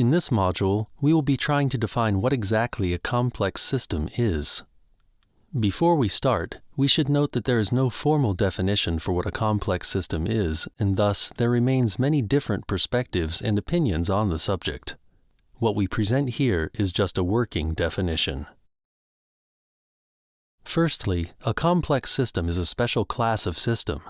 In this module, we will be trying to define what exactly a complex system is. Before we start, we should note that there is no formal definition for what a complex system is, and thus there remains many different perspectives and opinions on the subject. What we present here is just a working definition. Firstly, a complex system is a special class of system.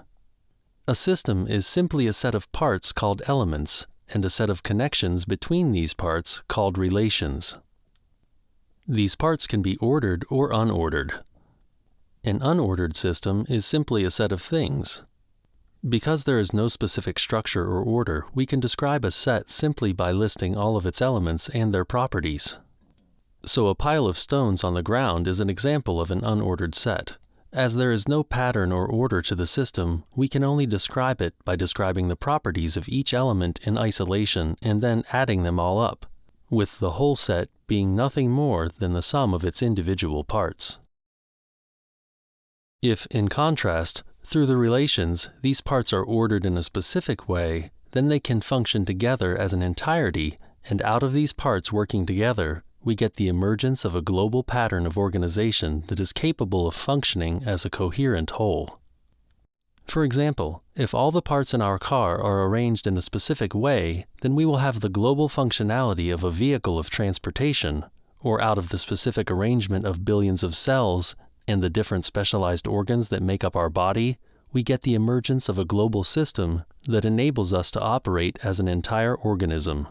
A system is simply a set of parts called elements and a set of connections between these parts called relations. These parts can be ordered or unordered. An unordered system is simply a set of things. Because there is no specific structure or order, we can describe a set simply by listing all of its elements and their properties. So a pile of stones on the ground is an example of an unordered set. As there is no pattern or order to the system, we can only describe it by describing the properties of each element in isolation and then adding them all up, with the whole set being nothing more than the sum of its individual parts. If, in contrast, through the relations, these parts are ordered in a specific way, then they can function together as an entirety, and out of these parts working together, we get the emergence of a global pattern of organization that is capable of functioning as a coherent whole. For example, if all the parts in our car are arranged in a specific way, then we will have the global functionality of a vehicle of transportation, or out of the specific arrangement of billions of cells and the different specialized organs that make up our body, we get the emergence of a global system that enables us to operate as an entire organism.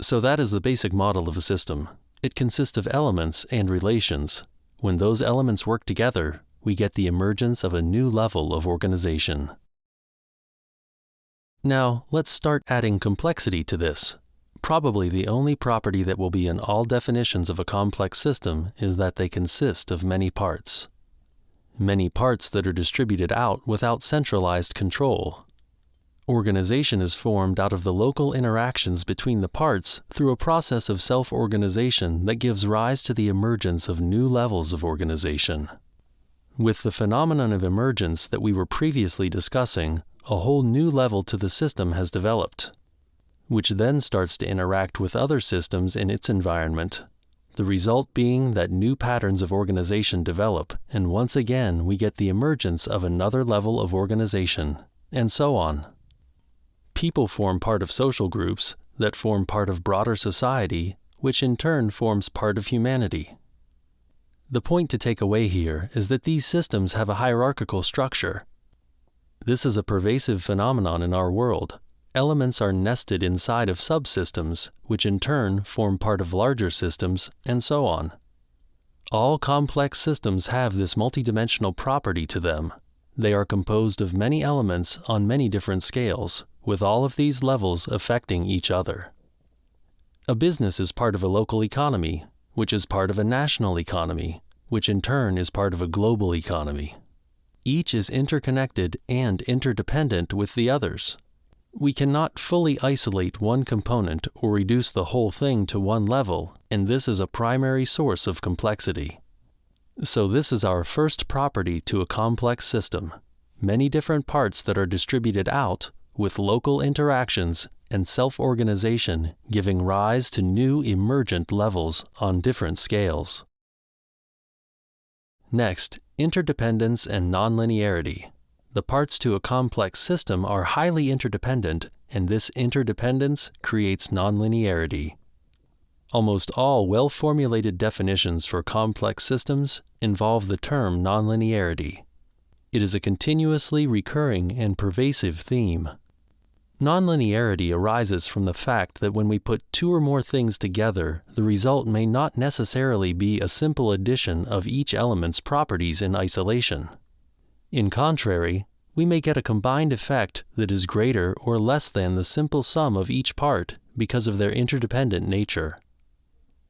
So that is the basic model of a system. It consists of elements and relations. When those elements work together, we get the emergence of a new level of organization. Now, let's start adding complexity to this. Probably the only property that will be in all definitions of a complex system is that they consist of many parts. Many parts that are distributed out without centralized control. Organization is formed out of the local interactions between the parts through a process of self-organization that gives rise to the emergence of new levels of organization. With the phenomenon of emergence that we were previously discussing, a whole new level to the system has developed which then starts to interact with other systems in its environment. The result being that new patterns of organization develop, and once again we get the emergence of another level of organization, and so on. People form part of social groups that form part of broader society, which in turn forms part of humanity. The point to take away here is that these systems have a hierarchical structure. This is a pervasive phenomenon in our world, elements are nested inside of subsystems, which in turn form part of larger systems, and so on. All complex systems have this multidimensional property to them. They are composed of many elements on many different scales, with all of these levels affecting each other. A business is part of a local economy, which is part of a national economy, which in turn is part of a global economy. Each is interconnected and interdependent with the others. We cannot fully isolate one component or reduce the whole thing to one level, and this is a primary source of complexity. So this is our first property to a complex system, many different parts that are distributed out with local interactions and self-organization giving rise to new emergent levels on different scales. Next, interdependence and nonlinearity. The parts to a complex system are highly interdependent, and this interdependence creates nonlinearity. Almost all well-formulated definitions for complex systems involve the term nonlinearity. It is a continuously recurring and pervasive theme. Nonlinearity arises from the fact that when we put two or more things together, the result may not necessarily be a simple addition of each element's properties in isolation. In contrary, we may get a combined effect that is greater or less than the simple sum of each part because of their interdependent nature.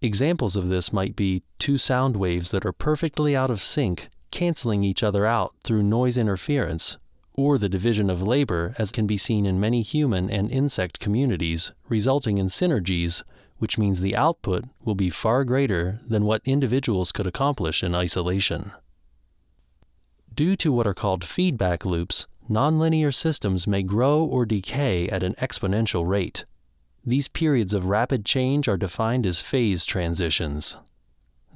Examples of this might be two sound waves that are perfectly out of sync, canceling each other out through noise interference, or the division of labor as can be seen in many human and insect communities, resulting in synergies, which means the output will be far greater than what individuals could accomplish in isolation. Due to what are called feedback loops, nonlinear systems may grow or decay at an exponential rate. These periods of rapid change are defined as phase transitions.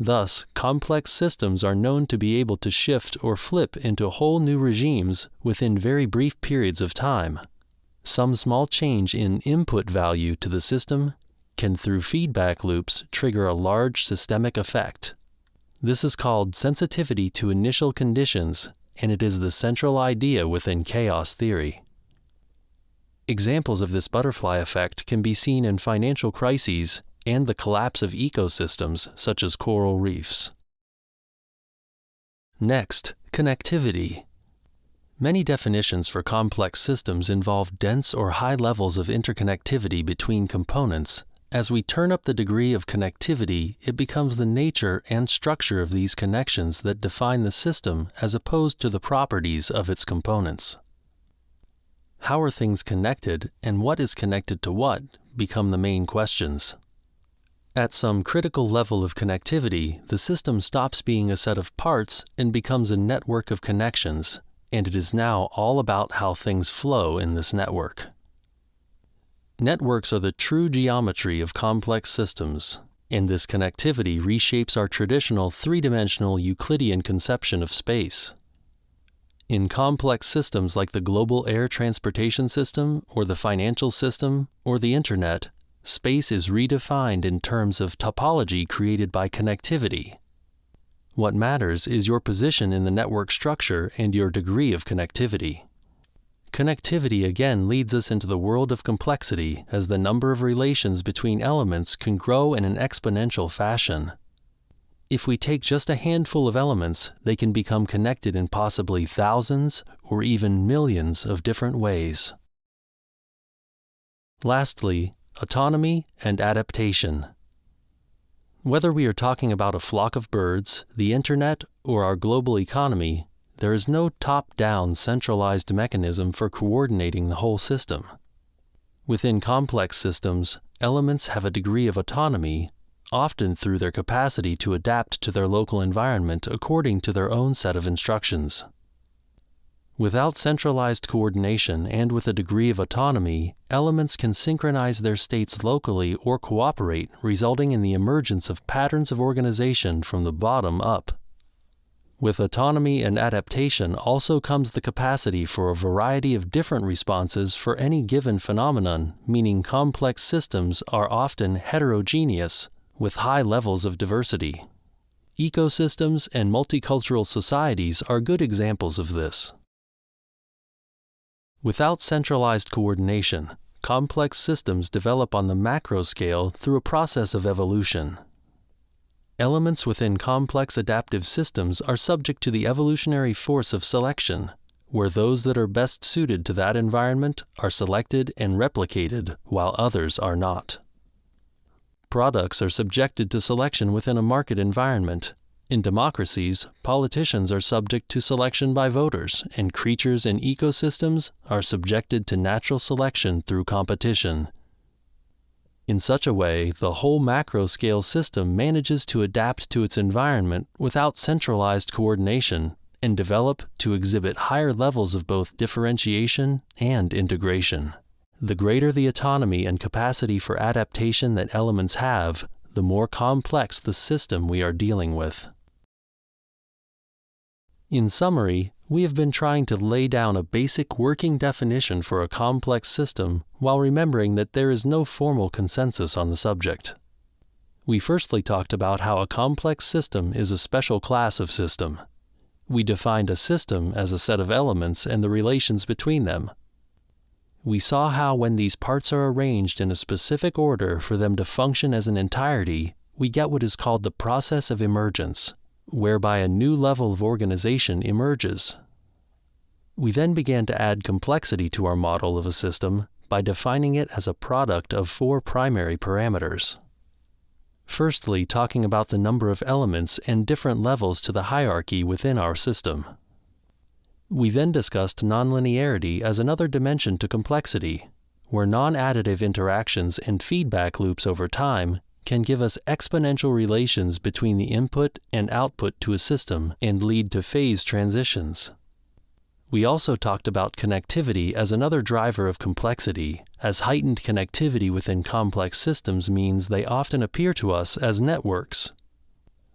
Thus, complex systems are known to be able to shift or flip into whole new regimes within very brief periods of time. Some small change in input value to the system can, through feedback loops, trigger a large systemic effect. This is called sensitivity to initial conditions, and it is the central idea within chaos theory. Examples of this butterfly effect can be seen in financial crises and the collapse of ecosystems such as coral reefs. Next, connectivity. Many definitions for complex systems involve dense or high levels of interconnectivity between components. As we turn up the degree of connectivity, it becomes the nature and structure of these connections that define the system as opposed to the properties of its components. How are things connected and what is connected to what become the main questions. At some critical level of connectivity, the system stops being a set of parts and becomes a network of connections, and it is now all about how things flow in this network. Networks are the true geometry of complex systems, and this connectivity reshapes our traditional three-dimensional Euclidean conception of space. In complex systems like the global air transportation system, or the financial system, or the Internet, space is redefined in terms of topology created by connectivity. What matters is your position in the network structure and your degree of connectivity. Connectivity again leads us into the world of complexity as the number of relations between elements can grow in an exponential fashion. If we take just a handful of elements, they can become connected in possibly thousands or even millions of different ways. Lastly, autonomy, and adaptation. Whether we are talking about a flock of birds, the internet, or our global economy, there is no top-down centralized mechanism for coordinating the whole system. Within complex systems, elements have a degree of autonomy, often through their capacity to adapt to their local environment according to their own set of instructions. Without centralized coordination and with a degree of autonomy, elements can synchronize their states locally or cooperate, resulting in the emergence of patterns of organization from the bottom up. With autonomy and adaptation also comes the capacity for a variety of different responses for any given phenomenon, meaning complex systems are often heterogeneous, with high levels of diversity. Ecosystems and multicultural societies are good examples of this. Without centralized coordination, complex systems develop on the macro scale through a process of evolution. Elements within complex adaptive systems are subject to the evolutionary force of selection, where those that are best suited to that environment are selected and replicated while others are not. Products are subjected to selection within a market environment, in democracies, politicians are subject to selection by voters, and creatures in ecosystems are subjected to natural selection through competition. In such a way, the whole macro-scale system manages to adapt to its environment without centralized coordination and develop to exhibit higher levels of both differentiation and integration. The greater the autonomy and capacity for adaptation that elements have, the more complex the system we are dealing with. In summary, we have been trying to lay down a basic working definition for a complex system while remembering that there is no formal consensus on the subject. We firstly talked about how a complex system is a special class of system. We defined a system as a set of elements and the relations between them. We saw how when these parts are arranged in a specific order for them to function as an entirety, we get what is called the process of emergence, whereby a new level of organization emerges. We then began to add complexity to our model of a system by defining it as a product of four primary parameters. Firstly, talking about the number of elements and different levels to the hierarchy within our system. We then discussed nonlinearity as another dimension to complexity, where non-additive interactions and feedback loops over time can give us exponential relations between the input and output to a system and lead to phase transitions. We also talked about connectivity as another driver of complexity, as heightened connectivity within complex systems means they often appear to us as networks.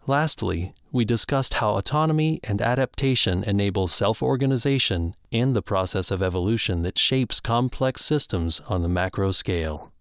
Lastly, we discussed how autonomy and adaptation enable self-organization and the process of evolution that shapes complex systems on the macro scale.